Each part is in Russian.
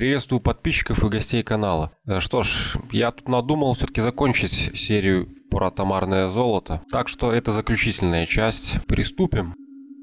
Приветствую подписчиков и гостей канала. Э, что ж, я тут надумал все-таки закончить серию про тамарное золото, так что это заключительная часть. Приступим.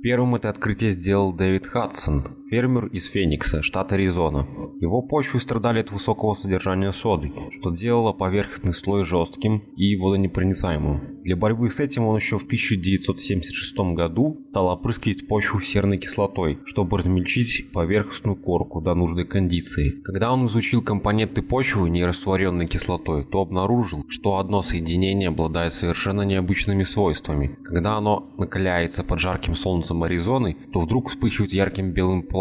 Первым это открытие сделал Дэвид Хадсон, фермер из Феникса, штат Аризона. Его почвы страдали от высокого содержания соды, что делало поверхностный слой жестким и водонепроницаемым. Для борьбы с этим он еще в 1976 году стал опрыскивать почву серной кислотой, чтобы размельчить поверхностную корку до нужной кондиции. Когда он изучил компоненты почвы, не растворенной кислотой, то обнаружил, что одно соединение обладает совершенно необычными свойствами. Когда оно накаляется под жарким солнцем Аризоны, то вдруг вспыхивает ярким белым пламенем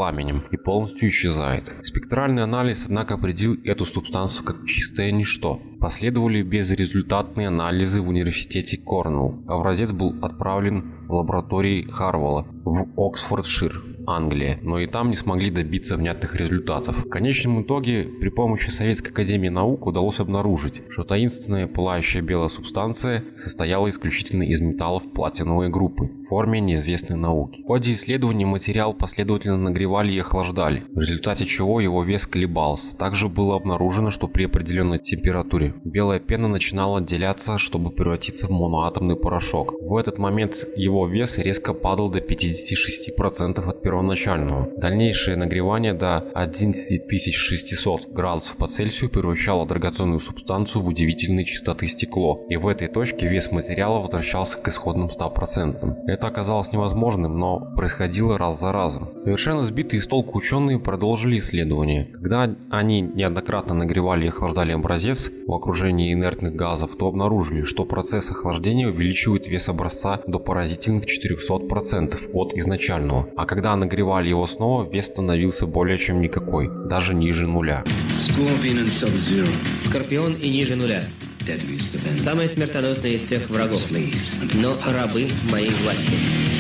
и полностью исчезает. Спектральный анализ, однако, определил эту субстанцию как чистое ничто. Последовали безрезультатные анализы в университете Корнелл. Образец был отправлен в лаборатории Харвелла в Оксфордшир. Англия, но и там не смогли добиться внятных результатов. В конечном итоге при помощи Советской Академии Наук удалось обнаружить, что таинственная пылающая белая субстанция состояла исключительно из металлов платиновой группы в форме неизвестной науки. В ходе исследований материал последовательно нагревали и охлаждали, в результате чего его вес колебался. Также было обнаружено, что при определенной температуре белая пена начинала отделяться, чтобы превратиться в моноатомный порошок. В этот момент его вес резко падал до 56% от первого первоначального. Дальнейшее нагревание до 11600 градусов по Цельсию превращало драгоценную субстанцию в удивительной чистоты стекло, и в этой точке вес материала возвращался к исходным 100%. Это оказалось невозможным, но происходило раз за разом. Совершенно сбитые с толку ученые продолжили исследования. Когда они неоднократно нагревали и охлаждали образец в окружении инертных газов, то обнаружили, что процесс охлаждения увеличивает вес образца до поразительных 400% от изначального, а когда нагревали его снова, вес становился более чем никакой, даже ниже нуля. Скорпион и ниже нуля. Самые смертоносные из всех врагов, но рабы моей власти.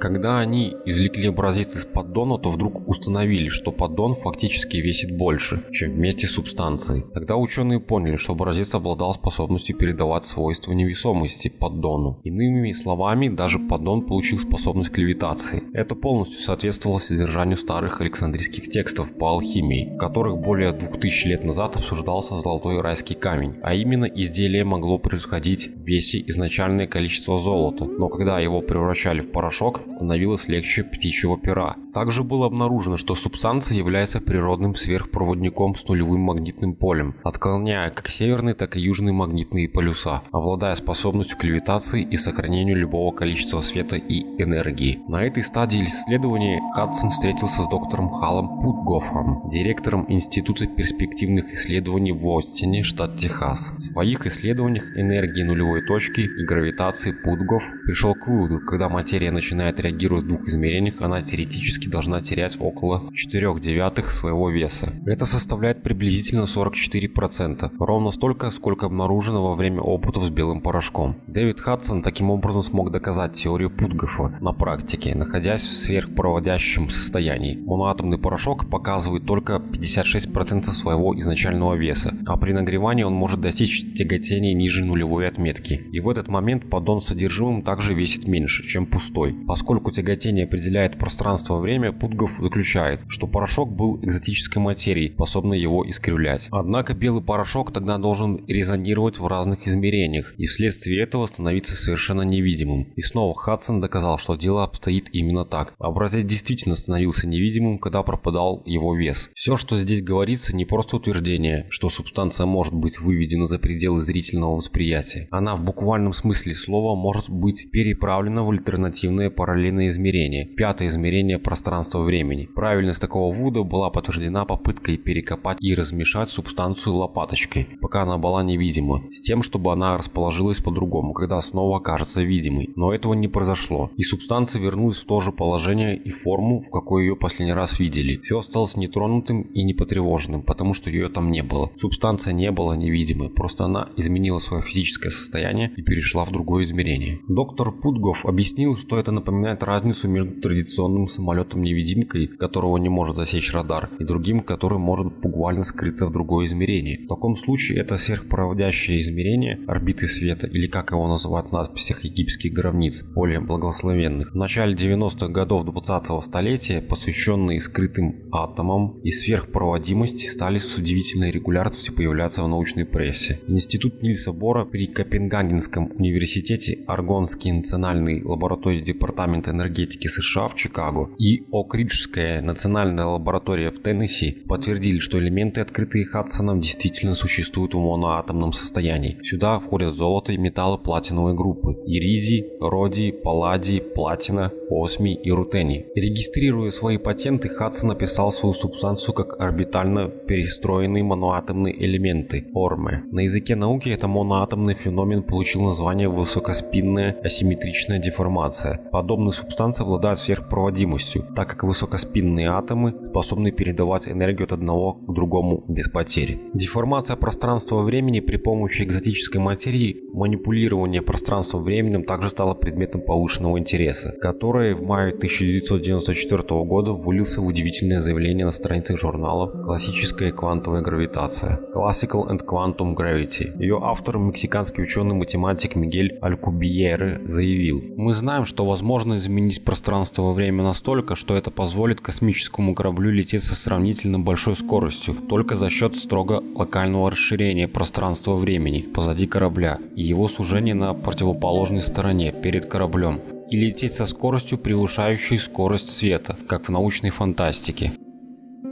Когда они извлекли образец из поддона, то вдруг установили, что поддон фактически весит больше, чем вместе с субстанцией. Тогда ученые поняли, что образец обладал способностью передавать свойства невесомости поддону. Иными словами, даже поддон получил способность к левитации. Это полностью соответствовало содержанию старых александрийских текстов по алхимии, в которых более 2000 лет назад обсуждался золотой райский камень, а именно изделие могло превосходить в весе изначальное количество золота, но когда его превращали в порошок, становилось легче птичьего пера. Также было обнаружено, что субстанция является природным сверхпроводником с нулевым магнитным полем, отклоняя как северные, так и южные магнитные полюса, обладая способностью к левитации и сохранению любого количества света и энергии. На этой стадии исследования Хадсон встретился с доктором Халом Путгофом, директором Института перспективных исследований в Остине, штат Техас. В своих исследованиях энергии нулевой точки и гравитации Путгоф пришел к выводу, когда материя начинает реагировать в двух измерениях, она теоретически должна терять около 4 девятых своего веса. Это составляет приблизительно 44%, ровно столько, сколько обнаружено во время опытов с белым порошком. Дэвид Хадсон таким образом смог доказать теорию Путгофа на практике, находясь в сверхпроводящем состоянии. Моноатомный порошок показывает только 56% своего изначального веса, а при нагревании он может достичь тяготения ниже нулевой отметки. И в этот момент поддон с содержимым также весит меньше, чем пустой, поскольку Поскольку тяготение определяет пространство-время, Путгов заключает, что порошок был экзотической материей, способной его искривлять. Однако белый порошок тогда должен резонировать в разных измерениях и вследствие этого становиться совершенно невидимым. И снова Хадсон доказал, что дело обстоит именно так. Образец действительно становился невидимым, когда пропадал его вес. Все, что здесь говорится, не просто утверждение, что субстанция может быть выведена за пределы зрительного восприятия. Она в буквальном смысле слова может быть переправлена в альтернативное параллельное параллельное измерение, пятое измерение пространства-времени. Правильность такого вывода была подтверждена попыткой перекопать и размешать субстанцию лопаточкой, пока она была невидима, с тем, чтобы она расположилась по-другому, когда снова окажется видимой. Но этого не произошло, и субстанция вернулась в то же положение и форму, в какой ее последний раз видели. Все осталось нетронутым и непотревоженным, потому что ее там не было. Субстанция не была невидимой, просто она изменила свое физическое состояние и перешла в другое измерение. Доктор Путгов объяснил, что это напоминает выполняет разницу между традиционным самолетом-невидимкой, которого не может засечь радар, и другим, который может буквально скрыться в другое измерение. В таком случае это сверхпроводящее измерение орбиты света, или как его называют в надписях египетских гробниц, более благословенных. В начале 90-х годов 20-го столетия, посвященные скрытым атомам и сверхпроводимости, стали с удивительной регулярностью появляться в научной прессе. Институт Нильса Бора при Копенгагенском университете, Аргонский национальный лаборатории Департамента энергетики США в Чикаго и Окриджская национальная лаборатория в Теннесси подтвердили, что элементы, открытые Хадсоном, действительно существуют в моноатомном состоянии. Сюда входят золото и металлы платиновой группы – иридий, родий, палладий, платина, осмий и рутений. Регистрируя свои патенты, Хадсон описал свою субстанцию как орбитально перестроенные моноатомные элементы – ОРМы. На языке науки это моноатомный феномен получил название высокоспинная асимметричная деформация. Подобные субстанции обладают сверхпроводимостью, так как высокоспинные атомы способны передавать энергию от одного к другому без потери. Деформация пространства-времени при помощи экзотической материи, манипулирование пространством-временем также стало предметом повышенного интереса, который в мае 1994 года вылился в удивительное заявление на страницах журнала «Классическая квантовая гравитация» Classical and Quantum Gravity. Ее автор, мексиканский ученый-математик Мигель Алькубиеры, заявил «Мы знаем, что возможно изменить пространство во время настолько, что это позволит космическому кораблю лететь со сравнительно большой скоростью, только за счет строго локального расширения пространства-времени позади корабля и его сужения на противоположной стороне перед кораблем и лететь со скоростью, превышающей скорость света, как в научной фантастике.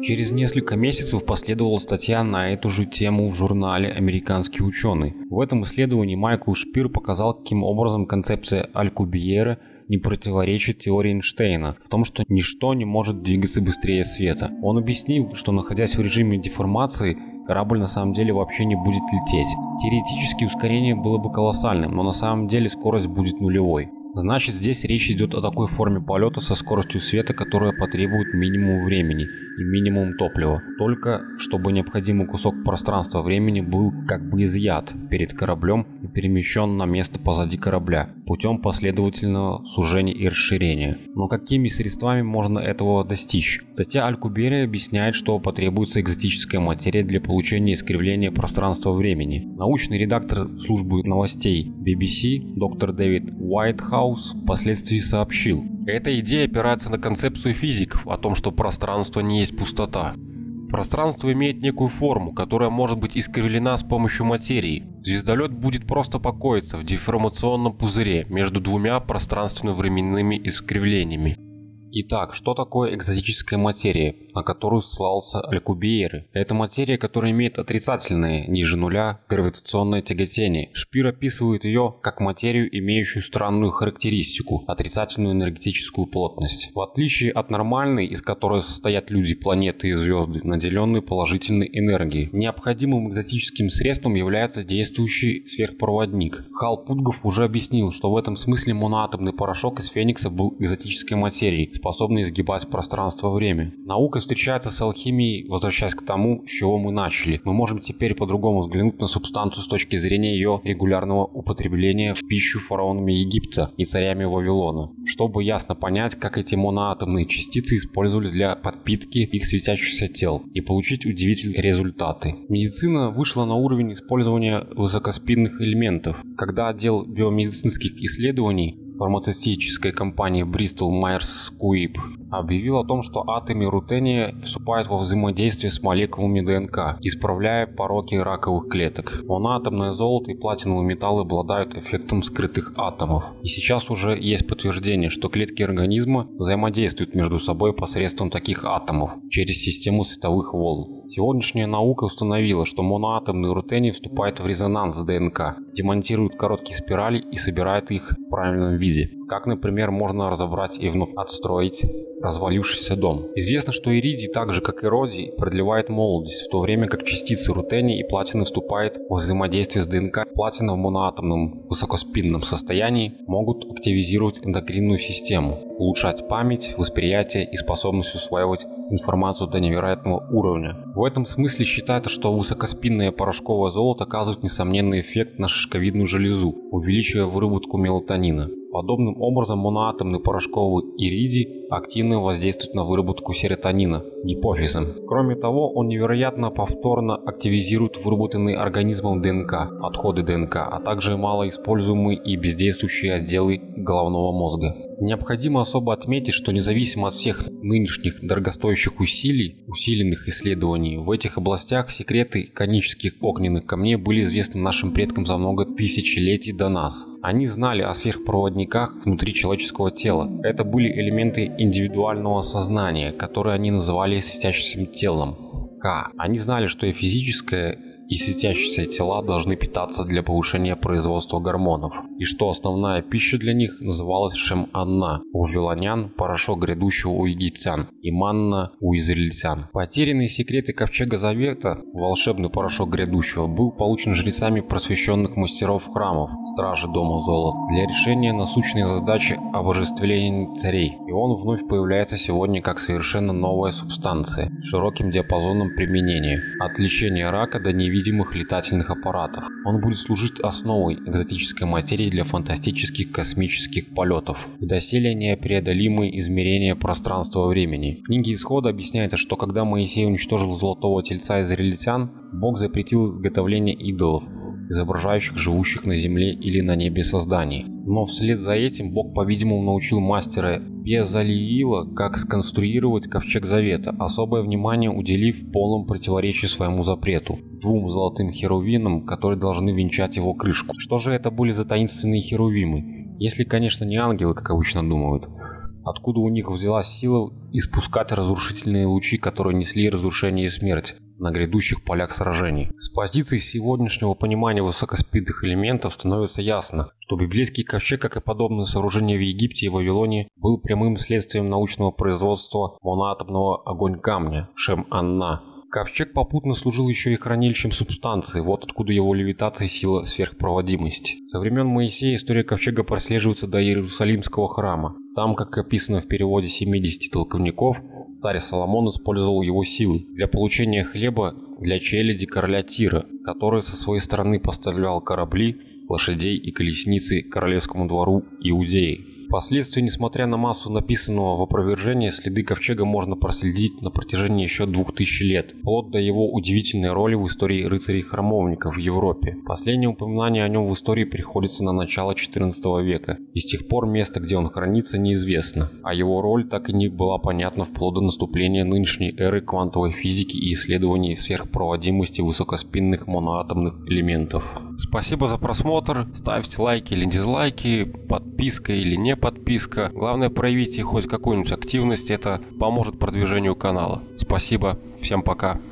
Через несколько месяцев последовала статья на эту же тему в журнале «Американский ученый». В этом исследовании Майкл Шпир показал, каким образом концепция Алькубиера не противоречит теории Эйнштейна в том, что ничто не может двигаться быстрее света. Он объяснил, что находясь в режиме деформации, корабль на самом деле вообще не будет лететь. Теоретически ускорение было бы колоссальным, но на самом деле скорость будет нулевой. Значит, здесь речь идет о такой форме полета со скоростью света, которая потребует минимум времени и минимум топлива, только чтобы необходимый кусок пространства-времени был как бы изъят перед кораблем и перемещен на место позади корабля путем последовательного сужения и расширения. Но какими средствами можно этого достичь? Статья Алькубери объясняет, что потребуется экзотическая материя для получения искривления пространства-времени. Научный редактор службы новостей BBC доктор Дэвид Уайтхаус впоследствии сообщил, эта идея опирается на концепцию физиков о том, что пространство не есть пустота. Пространство имеет некую форму, которая может быть искривлена с помощью материи. Звездолет будет просто покоиться в деформационном пузыре между двумя пространственно-временными искривлениями. Итак, что такое экзотическая материя, на которую ссылался Алькубиеры? Это материя, которая имеет отрицательное, ниже нуля, гравитационное тяготение. Шпир описывает ее как материю, имеющую странную характеристику – отрицательную энергетическую плотность. В отличие от нормальной, из которой состоят люди, планеты и звезды, наделенные положительной энергией, необходимым экзотическим средством является действующий сверхпроводник. Хал Путгов уже объяснил, что в этом смысле моноатомный порошок из Феникса был экзотической материей, способны изгибать пространство-время. Наука встречается с алхимией, возвращаясь к тому, с чего мы начали. Мы можем теперь по-другому взглянуть на субстанцию с точки зрения ее регулярного употребления в пищу фараонами Египта и царями Вавилона, чтобы ясно понять, как эти моноатомные частицы использовались для подпитки их светящихся тел и получить удивительные результаты. Медицина вышла на уровень использования высокоспинных элементов, когда отдел биомедицинских исследований фармацевтической компании Bristol Myers Squibb объявил о том, что атомы рутения вступают во взаимодействие с молекулами ДНК, исправляя пороки раковых клеток. Моноатомное золото и платиновые металлы обладают эффектом скрытых атомов. И сейчас уже есть подтверждение, что клетки организма взаимодействуют между собой посредством таких атомов через систему световых волн. Сегодняшняя наука установила, что моноатомный рутений вступает в резонанс с ДНК, демонтирует короткие спирали и собирает их в правильном виде. Как, например, можно разобрать и вновь отстроить развалившийся дом. Известно, что иридий, так же как и родий, продлевает молодость, в то время как частицы рутения и платины вступают в взаимодействие с ДНК. Платина в моноатомном высокоспинном состоянии могут активизировать эндокринную систему, улучшать память, восприятие и способность усваивать информацию до невероятного уровня. В этом смысле считается, что высокоспинное порошковое золото оказывает несомненный эффект на шишковидную железу, увеличивая выработку мелатонина. Подобным образом моноатомный порошковый иридий активно воздействует на выработку серотонина гипофизом. Кроме того, он невероятно повторно активизирует выработанный организмом ДНК, отходы ДНК, а также малоиспользуемые и бездействующие отделы головного мозга. Необходимо особо отметить, что независимо от всех нынешних дорогостоящих усилий, усиленных исследований, в этих областях секреты конических огненных камней были известны нашим предкам за много тысячелетий до нас. Они знали о сверхпроводниках внутри человеческого тела. Это были элементы индивидуального сознания, которые они называли светящимся телом. К. Они знали, что и физическое и светящиеся тела должны питаться для повышения производства гормонов, и что основная пища для них называлась шем-анна у вавилонян, порошок грядущего у египтян и манна у израильтян. Потерянные секреты Ковчега Завета, волшебный порошок грядущего, был получен жрецами просвещенных мастеров храмов, стражи Дома Золота, для решения насущной задачи обожествления царей, и он вновь появляется сегодня как совершенно новая субстанция, широким диапазоном применения, от лечения рака до невидимости невидимых летательных аппаратов. Он будет служить основой экзотической материи для фантастических космических полетов, доселе непреодолимые измерения пространства-времени. В книге Исхода объясняется, что когда Моисей уничтожил золотого тельца израильтян, Бог запретил изготовление идолов, изображающих живущих на земле или на небе созданий. Но вслед за этим Бог, по-видимому, научил мастера Безалиила, как сконструировать ковчег завета, особое внимание уделив полном противоречии своему запрету двум золотым херувимам, которые должны венчать его крышку. Что же это были за таинственные херувимы? Если, конечно, не ангелы, как обычно думают. Откуда у них взялась сила испускать разрушительные лучи, которые несли разрушение и смерть на грядущих полях сражений? С позиции сегодняшнего понимания высокоспидных элементов становится ясно, что библейский ковчег, как и подобные сооружения в Египте и Вавилоне, был прямым следствием научного производства моноатомного огонь камня Шем-Анна, Ковчег попутно служил еще и хранилищем субстанции, вот откуда его левитация и сила сверхпроводимости. Со времен Моисея история Ковчега прослеживается до Иерусалимского храма. Там, как описано в переводе 70 толковников, царь Соломон использовал его силы для получения хлеба для челяди короля Тира, который со своей стороны поставлял корабли, лошадей и колесницы королевскому двору Иудеи. Впоследствии, несмотря на массу написанного в опровержении, следы ковчега можно проследить на протяжении еще двух тысяч лет, вплоть до его удивительной роли в истории рыцарей-храмовников в Европе. Последнее упоминание о нем в истории приходится на начало XIV века, и с тех пор место, где он хранится, неизвестно, а его роль так и не была понятна вплоть до наступления нынешней эры квантовой физики и исследований сверхпроводимости высокоспинных моноатомных элементов. Спасибо за просмотр, ставьте лайки или дизлайки, подписка или не подписка. Главное проявите хоть какую-нибудь активность, это поможет продвижению канала. Спасибо, всем пока.